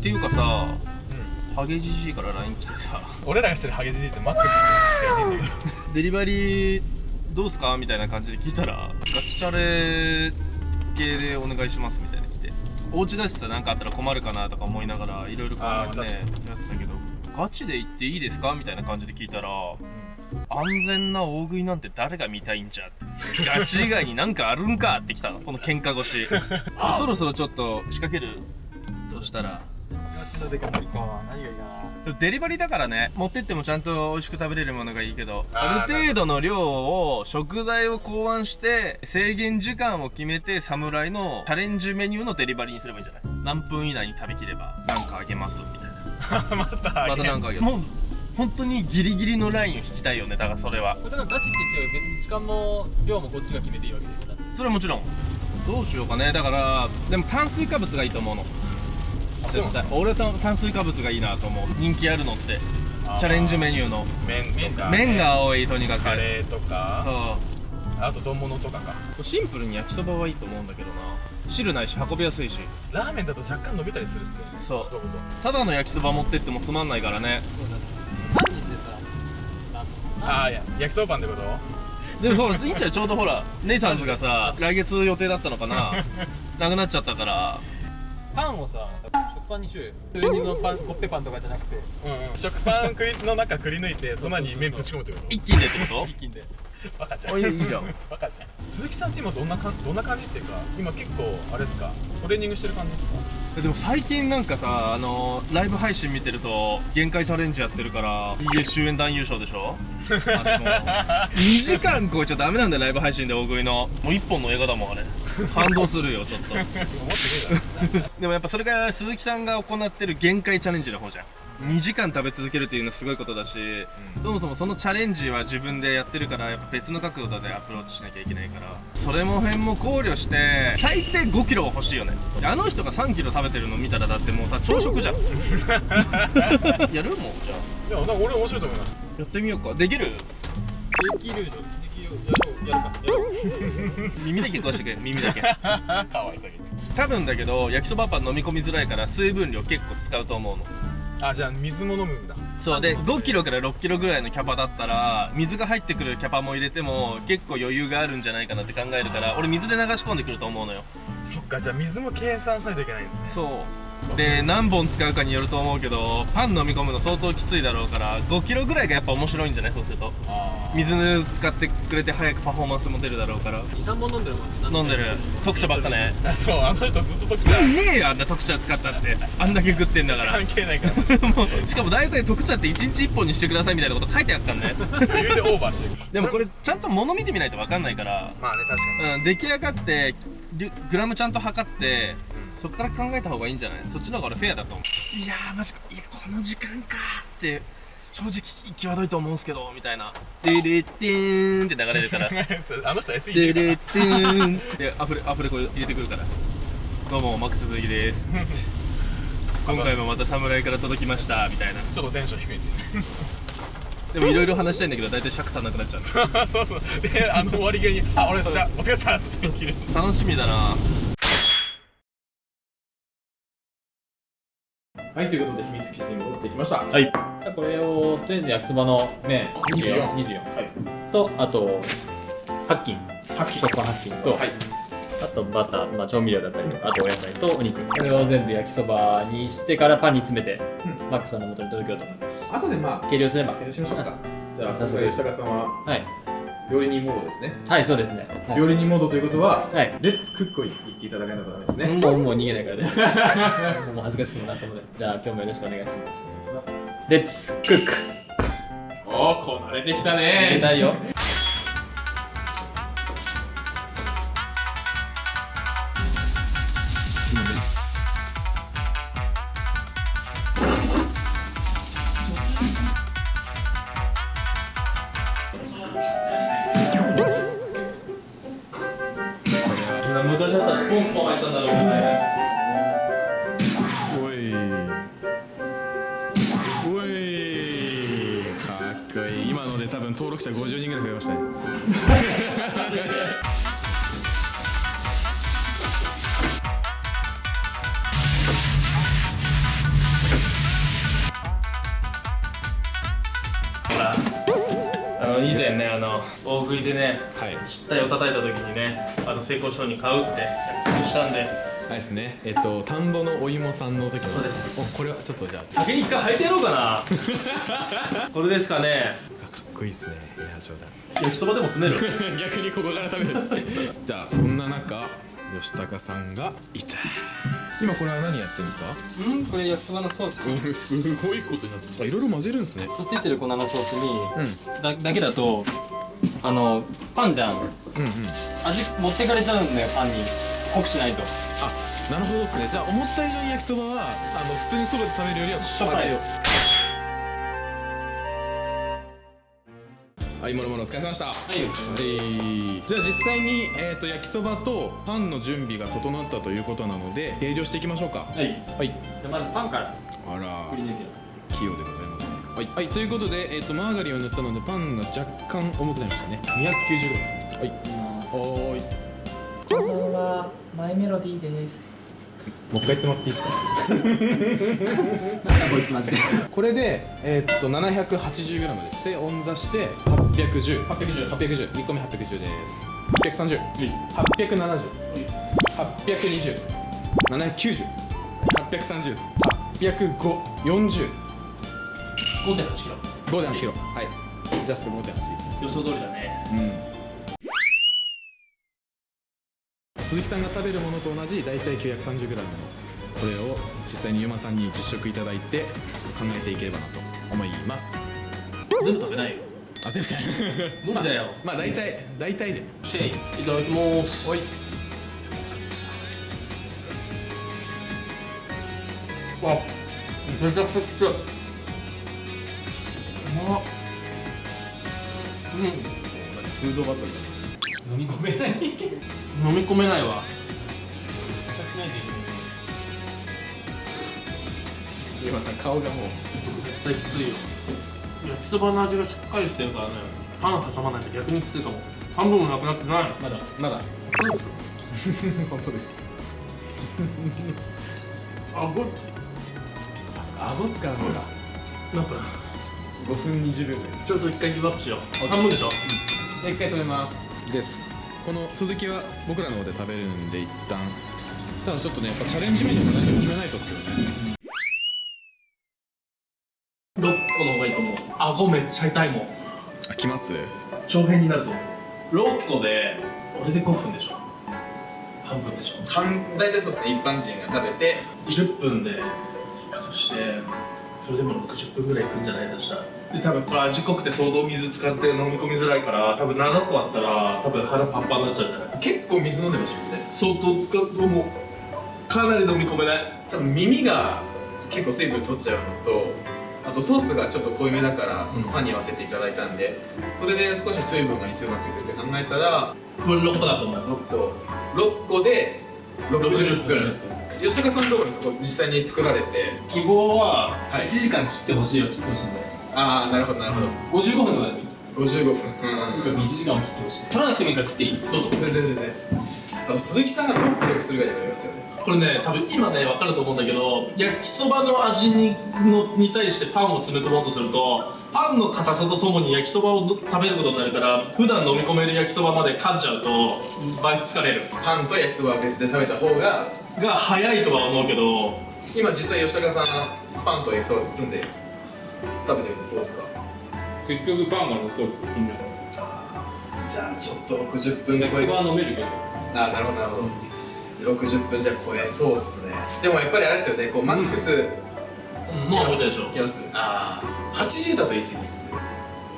っていうかさハゲじじいから LINE 来てさ。俺らがしてるハゲじじいってマックスしかいねえんだけど。デリバリーどうすかみたいな感じで聞いたらガチチャレ系でお願いしますみたいな来て。お家だしさ何かあったら困るかなとか思いながらいろいろ考えてやってたけど。ガチで行っていいですかみたいな感じで聞いたら安全な大食いなんて誰が見たいんじゃって。ガチ以外になんかあるんかってきたの。この喧嘩越し そろそろちょっと仕掛ける。そしたらデカ盛りか。何がいいかな。デリバリーだからね。持ってってもちゃんと美味しく食べれるものがいいけどある程度の量を食材を考案して制限時間を決めて侍のチャレンジメニューのデリバリーにすればいいんじゃない？何分以内に食べきれば何かあげますみたいな。またまた何かあげる。もう本当にギリギリのラインを引きたいよね。だからそれは。だからガチって言っても別に時間も量もこっちが決めていいわけでしょだってそれはもちろん。どうしようかね。だからでも炭水化物がいいと思うの絶対俺は炭炭水化物がいいなと思う。人気あるのって。チャレンジメニューの。麺とか麺が多いとにかく。カレーとか。そう。あと丼物とかか。シンプルに焼きそばはいいと思うんだけどな。汁ないし運びやすいし。ラーメンだと若干伸びたりするっすよね。そう。どういうこただの焼きそば持ってってもつまんないからね。そうだってパンにしてさあとああいや焼きそばパンってこと？でもほらいいんちゃう？ちょうどほらネイサンズがさ 来月予定だったのかな？なくなっちゃったから。パンをさ食パンにしようよ。普通にのパンコッペパンとかじゃなくてうんうん食パンくりの中くり抜いてその前に麺ぶち込むってこと？一気にでってこ一気にでバカじゃん。いいいじゃん。バカじゃん鈴木さんって今どんなかんどんな感じっていうか今結構あれですか？トレーニングしてる感じですか？でも最近なんかさあのライブ配信見てると限界チャレンジやってるから家終演団優勝でしょ？あでも2時間超えちゃダメなんだよライブ配信で大食いの。もう1本の映画だもんあれ。感動するよちょっと。でもやっぱそれが鈴木さんが行ってる限界チャレンジの方じゃん2時間食べ続けるっていうのはすごいことだし、うん。そもそもそのチャレンジは自分でやってるからやっぱ別の角度でアプローチしなきゃいけないからそれも辺も考慮して最低5キロは欲しいよね。あの人が3キロ食べてるの見たらだってもう朝食じゃん。やるもんじゃあ。いやなんか俺面白いと思いましやってみようか。できる？できるでしょ。できるよ。やるか。やろう耳だけ食わしてくれ。耳だけ。た かわいさげに多分だけど焼きそばパン飲み込みづらいから水分量結構使うと思うのあじゃあ水も飲むんだ。そうで5キロから6キロぐらいのキャパだったら水が入ってくるキャパも入れても結構余裕があるんじゃないかなって考えるから俺水で流し込んでくると思うのよ。そっかじゃあ水も計算しないといけないんですね。そうで何本使うかによると思うけどパン飲み込むの相当きついだろうから5キロぐらいがやっぱ面白いんじゃない？そうすると。あ水使ってくれて早くパフォーマンスも出るだろうから。23本飲んでるもんね飲んでる。特茶ばっかね。あそうあの人ずっと特茶。いねえよあんな特茶使ったって。あんだけ食ってんだから。関係ないから。もうしかも大体特茶って1日1本にしてくださいみたいなこと書いてあったんね余裕でオーバーしてるでもこれちゃんと物見てみないと分かんないから、まあね確かに。うん、出来上がってリグラムちゃんと測ってそっから考えた方がいいんじゃない？そっちの方が俺フェアだと思う。いやーマジか。いやこの時間かーって正直際どいと思うんすけどみたいな「デレッテーン」って流れるから「そうあの人 SE デでレッテーン」でアフレアフレコ入れてくるから「どうもマックス鈴木です」今回もまた侍から届きましたみたいな。ちょっとテンション低いんですよでもいろいろ話したいんだけど大体尺足んなくなっちゃう。そうそうであの終わり際に「あ俺じゃあお疲れ様です」って。切る楽しみだな。はいということで秘密基地に戻ってきました。はい。じゃあこれをとりあえず焼きそばの麺24 24はい。とあと白金白金食パン。白金と、はいあとバター、まあ、調味料だったりとかあとお野菜とお肉。これを全部焼きそばにしてからパンに詰めて、うん。マックスさんの元に届けようと思います。後でまあ計量すれば。計量しましょうか。じゃあ早速吉高さんははい。料理人モードですね。はいそうですね。はい。料理人モードということははい。レッツクックを言っていただかないとダメですね。もうもう逃げないからね。もう恥ずかしくもなったのでじゃあ今日もよろしくお願いします。お願いします。レッツクック。おおこなれてきた入れねたいよけんねあの大食いでねはい。失態を叩いた時にねあの成功賞に買うって約束したんで。あれですね。えっと田んぼのお芋さんの時の。そうです。おこれはちょっとじゃあ。先に一回履いてやろうかな。これですかね。かっこいいですね。いや冗焼きそばでも詰める。談 逆にここから食べる。じゃあそんな中吉高さんがいた今これは何やってるんですか？うんこれ焼きそばのソース。うんすごいことになってる。あいろいろ混ぜるんですね。そうついてる粉のソースに、うん。だだけだとあのパンじゃん。うんうん。味持ってかれちゃうんだよパンに。濃くしないと。あなるほどですね。じゃあ思った以上に焼きそばはあの普通にそばで食べるよりはしょっぱいはい、もろもろお疲れ様でした。はい、じゃあ実際に、えー、と焼きそばとパンの準備が整ったということなので計量していきましょうか。はいはい。じゃあまずパンからあら器用でございますね。はい、はい、ということで、えー、とマーガリンを塗ったのでパンが若干重くなりましたね。290グラムですね。はい。おーい。こんばんはマイメロディーですもう一回言ってもらっていいですか？こいつマジでこれで、えー、っと780グラムです。で、温座して810。810。810。1個目810です。830。870。820。790。830です。805。40。5.8キロ5.8キロ。はい。ジャスト5.8。予想通りだねうん。鈴木さんが食べるものと同じ大体 930g のこれを実際にゆまさんに実食いただいてちょっと考えていければなと思います。全部食べない？よあすいません無理だよ。まあ大体大体でシェイいただきます。おい。あめちゃくちゃ強いうまっ。うん。フードバトル飲み込めない飲み込めないわ。めちゃくちゃいいゆまさん顔がもう。絶対きついよ。焼きそばの味がしっかりしてるからね。パン挟まないと逆にきついかも。半分もなくなってない。まだ。まだ。本当です。あご顎使うんだ。なんか5分20秒ぐらいです。ちょっと一回ギブアップしよう。半分でしょ。一回止めます。ですこの続きは僕らの方で食べるんで一旦。ただちょっとねやっぱチャレンジメニューも何か決めないとっすよね6個の方がいいと思う。顎めっちゃ痛いもんあ来ます長編になると思う。6個で俺で5分でしょ半分でしょ半大体そう。ですね一般人が食べて10分でいくとしてそれでも60分ぐらいいくんじゃないとしたらで多分これ味濃くて相当水使って飲み込みづらいから多分7個あったら多分腹パンパンになっちゃうんじゃない。結構水飲んでましたよね。相当使うともうかなり飲み込めない。多分耳が結構水分取っちゃうのとあとソースがちょっと濃いめだからそのパンに合わせていただいたんでそれで少し水分が必要になってくるって考えたらこれ6個だと思う6個。6個で60分。吉高さんのところにそこ実際に作られて。希望ははい。1時間切ってほしいよ切ってほしいんだよああなるほどなるほど。55分とかでもいい55分。うん。とにかく1時間を切ってほしい取らなくてもいいから切っていい？どうぞ。全然全然。あの鈴木さんがどう協力するかになりますよね。これね多分今ね分かると思うんだけど焼きそばの味にのに対してパンを詰め込もうとするとパンの硬さとともに焼きそばを食べることになるから普段飲み込める焼きそばまで噛んじゃうと倍疲れる。パンと焼きそばは別で食べた方がが早いとは思うけど。今実際吉高さんパンと焼きそば包んで食べてみてどうですか？結局パンが残るじゃあちょっと60分超え。は飲めるけどあーなるほどなるほど。60分じゃ超え。そうっすね。でもやっぱりあれですよねこうマックス。うんもう覚えたでしょ。いきます。ああ80だと言い過ぎっす。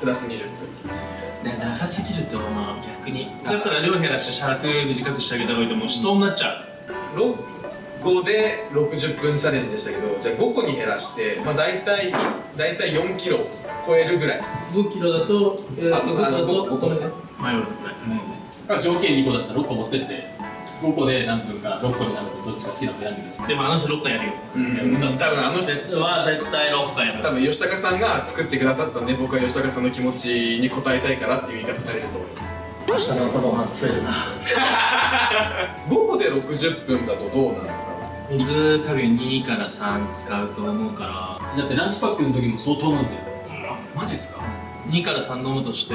プラス20分。ね長すぎるって思うな逆に。だから量減らして尺短くしてあげた方がいいと思う死闘になっちゃう。6 5で60分チャレンジでしたけどじゃあ5個に減らしてまあ大体大体4キロ超えるぐらい。5キロだと、えああの5個5個ね。迷うんですねうん条件2個出したら6個持ってって。5個で何分か6個になるとどっちか好きなの選んでください。でもあの人6回やるよ。うん。多分あの人。は絶対6回やる。多分吉高さんが作ってくださったんで僕は吉高さんの気持ちに応えたいからっていう言い方されると思います明日の朝ごはんスペシャル。な5個で60分だとどうなんですか？水多分2から3使うと思うから。だってランチパックの時も相当なんだよあマジっすか？2から3飲むとして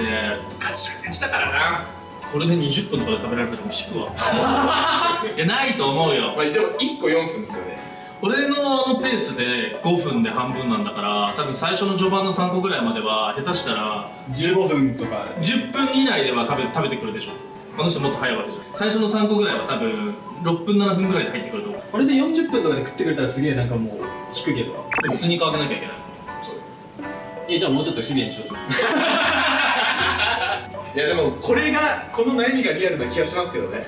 ガチチャレンジだから。なこれで20分とかで食べられたらもう引くわ。いやないと思うよ。まあでも1個4分ですよね俺のあのペースで5分で半分なんだから多分最初の序盤の3個ぐらいまでは下手したら15分とか。10分以内では食べ食べてくるでしょこの人もっと早いわけじゃん。最初の3個ぐらいは多分6分7分ぐらいで入ってくると思う。これで40分とかで食ってくれたらすげえなんかもう引くけど。でもスニーカー開けなきゃいけない。えじゃあもうちょっとシビアにしよう。ぜ いやでもこれがこの悩みがリアルな気がしますけどね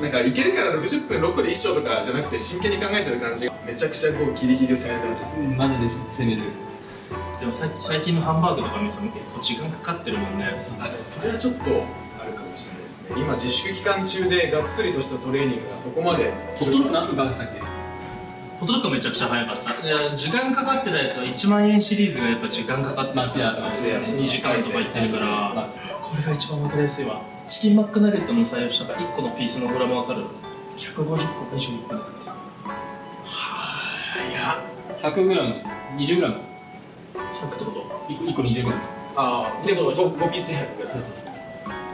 なんかいけるから60分6個で1勝とかじゃなくて真剣に考えてる感じがめちゃくちゃこうギリギリを攻める感じですねマジで攻める。でも最最近のハンバーグとか見ても結構時間かかってるもんね。あでもそれはちょっとあるかもしれないですね。今自粛期間中でがっつりとしたトレーニングがそこまで。ほとんど何分かかってたっけ？ホットドッグめちゃくちゃ早かった。いや時間かかってたやつは1万円シリーズがやっぱ時間かかってる松屋とか松屋。2時間とかいってるから。これが一番分かりやすいわ。チキンマックナゲットの採用したから1個のピースのグラム分かる？150個21分で買ってるはや 100g20g 100ってこと？1個 20g ああでも 5, 5ピースで100ぐらい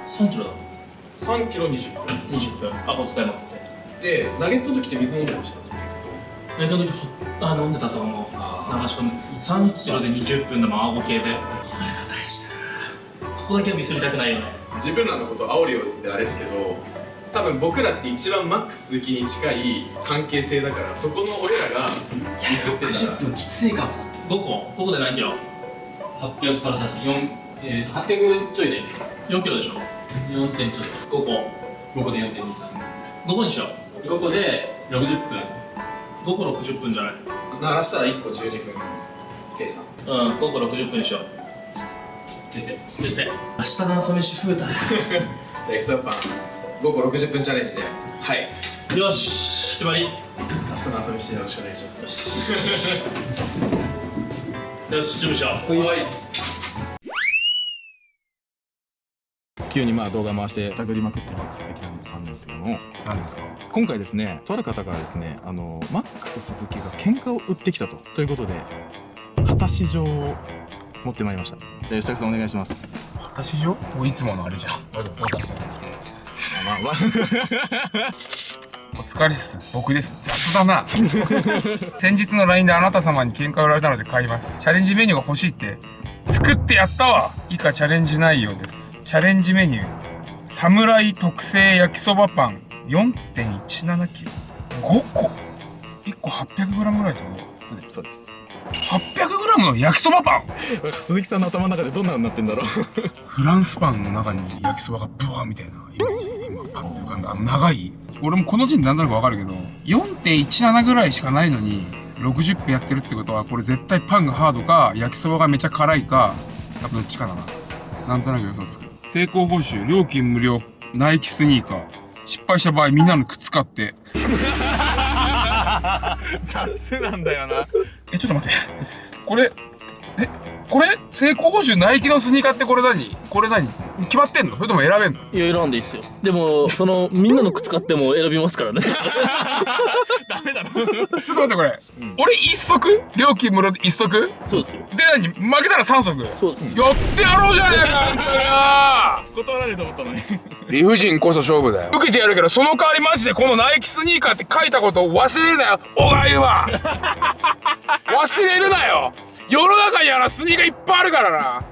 3キロだ3キロ20分20分。あこ使いまくって。でナゲットの時って水飲んでました？えその時ほあ飲んでたと思う。あ流し込む3キロで20分でも青系で。これが大事だな。ここだけはミスりたくないよね。自分らのこと煽るようであれですけど多分僕らって一番マックス鈴木に近い関係性だからそこの俺らがミスってたら分きついかも。5個。5個で何キロ？800から差し4えー、と800ちょいだよね4キロでしょ。4点ちょっ5個。と5個で4.23 5個にしよ5個で60分。う5個60分じゃない？鳴らしたら1個12分計算。うん5個60分にしよう。出て。出て。明日の朝飯増えた じゃあエクサパン5個60分チャレンジで。はい。よし決まり。明日の朝飯よろしくお願いします。よし 準備しよう。はい急にまあ動画回してたぐりまくってる鈴木さんですけども。何ですか？今回ですねとある方からですねあのマックス鈴木が喧嘩を売ってきたと。ということで果たし状を持ってまいりました。じゃあ吉高さんお願いします。私上もういつものあれじゃん。まあまあお疲れっす。僕です。雑だな。先日の LINE であなた様に喧嘩売られたので買います。チャレンジメニューが欲しいって。作ってやったわ。以下チャレンジ内容ですチャレンジメニュー。侍特製焼きそばパン。4.17キロ。5個。1個 800g ぐらいだよね。そうですそうです。800g の焼きそばパン。鈴木さんの頭の中でどんなのになってんだろう。フランスパンの中に焼きそばがブワーみたいな今今パッて浮かんだ。あの長い。俺もこの時点でなんとなくわかるけど4.17ぐらいしかないのに60分やってるってことはこれ絶対パンがハードか焼きそばがめちゃ辛いかどっちかだな。なんとなく予想つく成功報酬料金無料ナイキスニーカー失敗した場合みんなの靴買って。雑なんだよな。えちょっと待って。これえこれ？成功報酬ナイキのスニーカーってこれ何？これ何？決まってんの？それとも選べんの？いや選んでいいっすよ。でもそのみんなの靴買っても選びますからね。ダメだろちょっと待ってこれ、俺一足？料金無料で一足？でそうですよ。何？負けたら三足？そうです。やってやろうじゃねえかよ。断られると思ったのに。理不尽こそ勝負だよ。受けてやるけどその代わりマジでこのナイキスニーカーって書いたことを忘れるなよ小川優は。忘れるなよ。世の中にはなスニーカーいっぱいあるからな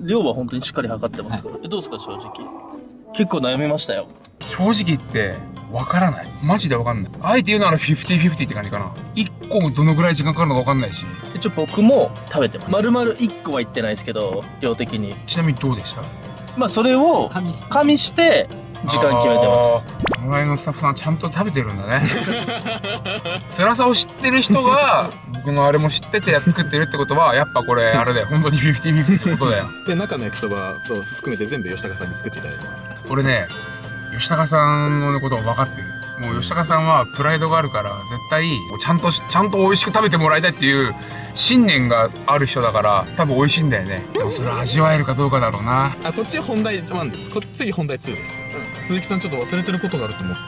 量は本当にしっかり測ってますからえどうですか正直？結構悩みましたよ。正直言ってわからない。マジでわかんない。あえて言うなら50-50って感じかな。1個どのぐらい時間かかるのかわかんないし。一応僕も食べてます。丸々1個は言ってないですけど量的に。ちなみにどうでした？まあそれを加味して時間決めてます。す侍のスタッフさんはちゃんと食べてるんだね。辛さを知ってる人が 僕のあれも知ってて作ってるってことはやっぱこれあれだよ。本当に50-50ってことだよで中の焼きそばと含めて全部吉高さんに作っていただいてます俺ね吉高さんのことを分かってるもう吉高さんはプライドがあるから絶対ちゃんとしちゃんと美味しく食べてもらいたいっていう信念がある人だから多分美味しいんだよねでもそれ味わえるかどうかだろうなあこっち本題1ですこ次本題2です、鈴木さんちょっと忘れてることがあると思って。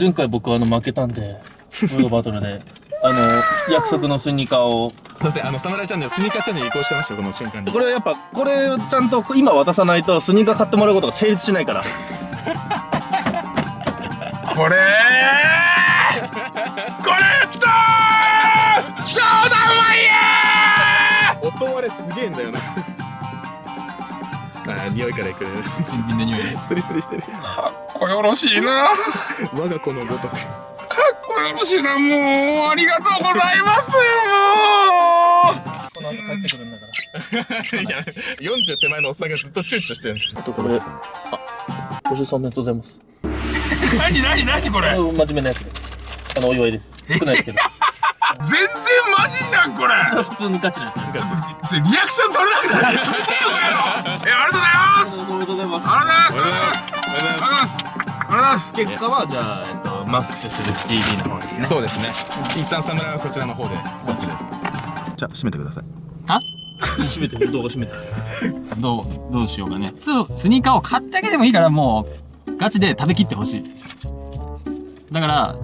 前回僕あの負けたんでフードバトルで。あの約束のスニーカーを。すいませんあの侍チャンネルスニーカーチャンネル移行してましたよこの瞬間に。これやっぱこれをちゃんと今渡さないとスニーカー買ってもらうことが成立しないから。これこれと超だうまいや音割れすげえんだよなあー匂いからいく新品の匂いスリスリしてる。かっこよろしいな。か我が子のごとく。っこよろしいな。もうありがとうございます。この後帰ってくるんだからいや40手前のおっさんがずっと躊躇してる。んです。あとこれあ53おめでとうございます。う何何何これ。あ真面目なやつ。であのお祝いです。少ないですけど全然マジじゃんこれ。普通にガチなやつ。ですリアクション取れなくなる。やめてよこれのえありがとうございます。おめでとうございますありがとうございます。ありがとうございます。ありがとうございます。結果はじゃあ、えっと、マックスする TV の方ですね。そうですね。一旦侍はこちらの方でストップです。じゃあ閉めてください。閉めてる動画閉めて。るどうどうしようかね。そうスニーカーを買ってあげてもいいからもうガチで食べきってほしい。だから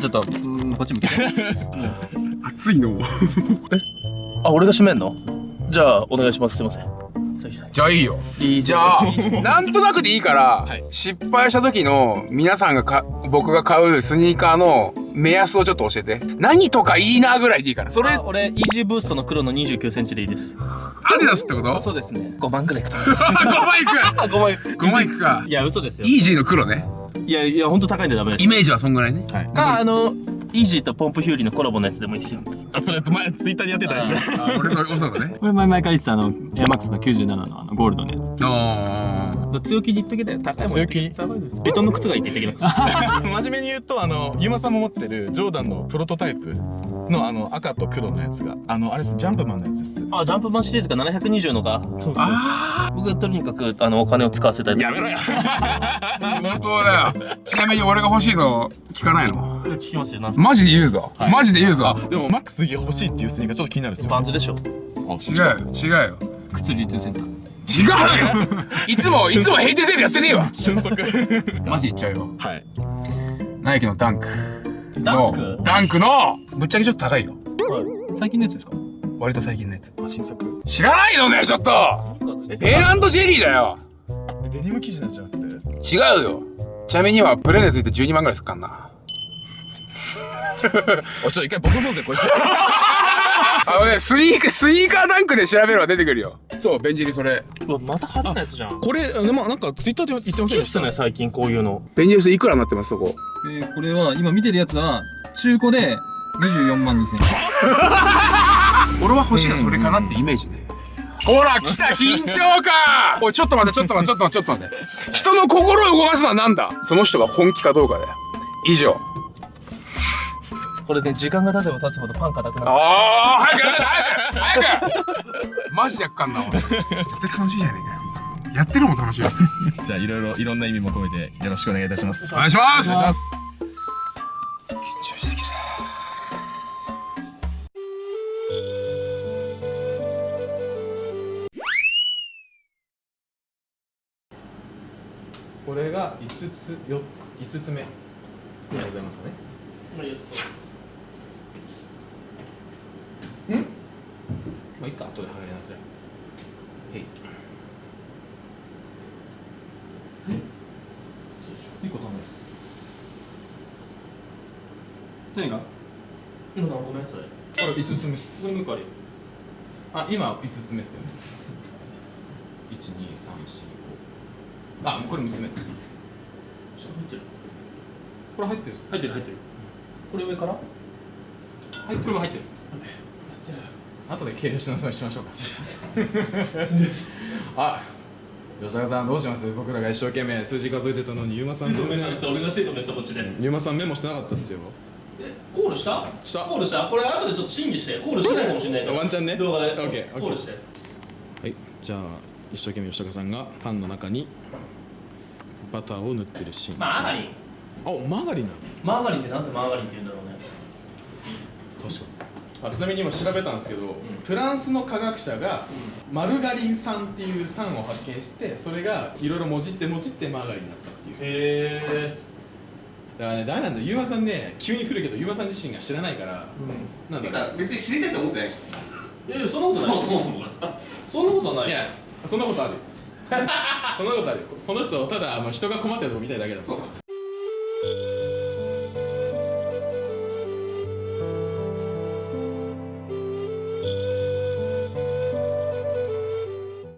ちょっとこっち向けて。熱いの。あ俺が閉めんの？じゃあお願いします。すいません。じゃあいいよ。いいじゃあなんとなくでいいから、失敗した時の皆さんがか僕が買うスニーカーの目安をちょっと教えて。何とかいいなぐらいでいいから。それあ俺イージーブーストの黒の2 9センチでいいです。アディダスってこと？そうですね。5万くらいいくと思います。5万いく。あ5万5万いくか。いや嘘ですよ。イージーの黒ねいやいや本当高いんでダメですイメージはそんぐらいね。かあのイージーとポンプヒューリーのコラボのやつでもいいですよ。あそれ前ツイッターでやってたやつ。あ俺の嘘だね。これ前々から言ってたあのエアマックスの97のあのゴールドのやつ。あ強気に言っときだよ高いもん強気？高いですベトンの靴がいいって言ってきます真面目に言うとあのユーマさんも持ってるジョーダンのプロトタイプのあの赤と黒のやつがあのあれですジャンプマンのやつです。あジャンプマンシリーズが720のがそうそう僕はとにかくあのお金を使わせたい。やめろよ 本当だよ。ちなみに俺が欲しいの聞かないの？聞きますよ。なんすマジで言うぞ、マジで言うぞ。でもマックス欲しいっていうスニーカーちょっと気になるんですよ。バンズでしょ。違うよ。違うよ。靴流通センター。違うよ。いつも いつも閉店セールやってねえわ。瞬足マジ言っちゃうよ。はい。ナイキのダンク。ダンのクダンクのぶっちゃけちょっと高いよ。最近のやつですか？割と最近のやつ。新作知らないのねちょっと。ペンジェリーだよ。デニム生地のやつじゃなくて？違うよちなみにはプレネついて12万ぐらいすっかんな。おちょ一回ボコそうぜこいつ。あのねスニーカースニーカーダンクで調べれば出てくるよ。そうベンジェリそれ。うわまた派手なやつじゃん。これでもなんかツイッターで言ってましたすね最近こういうの。ベンジェリスいくらになってますそこ？えーこれは今見てるやつは中古で24万2000円。俺は欲しいのそれかなってイメージねほら来た緊張感。おいちょっと待ってちょっと待ってちょっと待ってちょっと待って。人の心を動かすのはなんだ？その人が本気かどうかだよ。以上。これね時間が経てば経つほどパン硬くなる。ああ早く早く早くマジでやっかんな俺絶対楽しいじゃねえかよ。やってるもん楽しいよ。じゃあいろいろいろんな意味も込めてよろしくお願いいたします。お願いします5つよ5つ目。でございますかね。まあいいか後で剥がれなさいへいそうでしょ1個ダメです何が？今何個目それ？あれ5つ目です。これ向かあ今5つ目ですよね。1234あこれ3つ目。こ下入ってる。れ入ってるっす。入ってる入ってる。これ上から？入ってる。入ってる。後で敬礼しなさいしましょうか。あ吉高さんどうします？僕らが一生懸命数字数えてたのにゆうまさん全然俺が手止めてたこっちで。ゆうまさんメモしてなかったっすよ。コールした？した。コールした？これ後でちょっと審議してコールしてないかもしれないからワンチャンね。動画で。オッケーコールして。はいじゃあ一生懸命吉高さんがパンの中にバターを塗ってるシーン、ね、マーガリン。あマーガリンなの？マーガリンってなんてマーガリンって言うんだろうね。確かに。あちなみに今調べたんですけど、うん、フランスの科学者が、マルガリン酸っていう酸を発見してそれがいろいろもじってもじってマーガリンになったっていう。へえだからね誰なんだ。ユうまさんね急に降るけどユうまさん自身が知らないから、うん、なんだか別に知りたいと思ってないでしょいやいやそんなことない。そもそもそもそんなことない。いやそんなことある。こんなことあるよ。この人ただ、あの、人が困ってるのこ見たいだけだもん。そう。